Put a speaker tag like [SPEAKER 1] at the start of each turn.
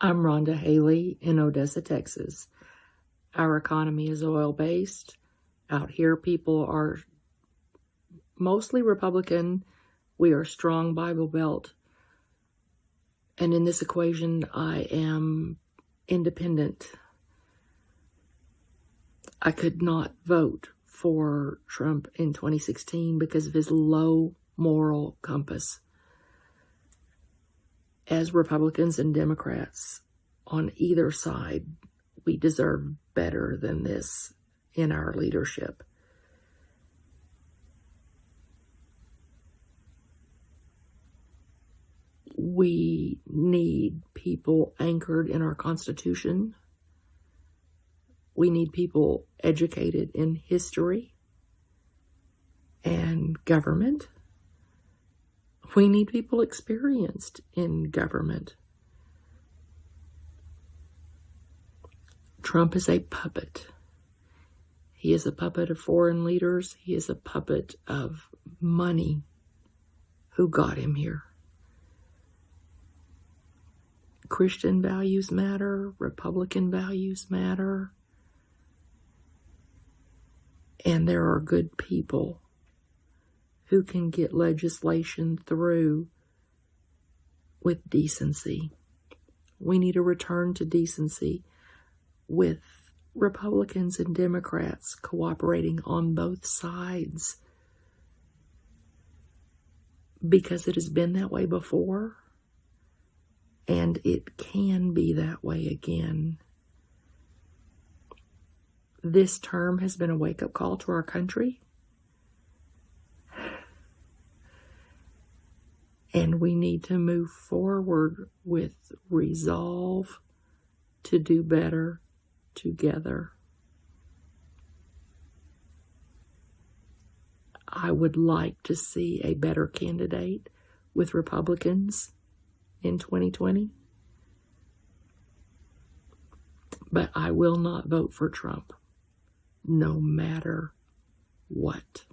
[SPEAKER 1] I'm Rhonda Haley in Odessa, Texas. Our economy is oil based. Out here, people are mostly Republican. We are strong Bible Belt. And in this equation, I am independent. I could not vote for Trump in 2016 because of his low moral compass. As Republicans and Democrats on either side, we deserve better than this in our leadership. We need people anchored in our Constitution. We need people educated in history and government. We need people experienced in government. Trump is a puppet. He is a puppet of foreign leaders. He is a puppet of money who got him here. Christian values matter. Republican values matter. And there are good people who can get legislation through with decency. We need a return to decency with Republicans and Democrats cooperating on both sides because it has been that way before and it can be that way again. This term has been a wake up call to our country. And we need to move forward with resolve to do better together. I would like to see a better candidate with Republicans in 2020. But I will not vote for Trump, no matter what.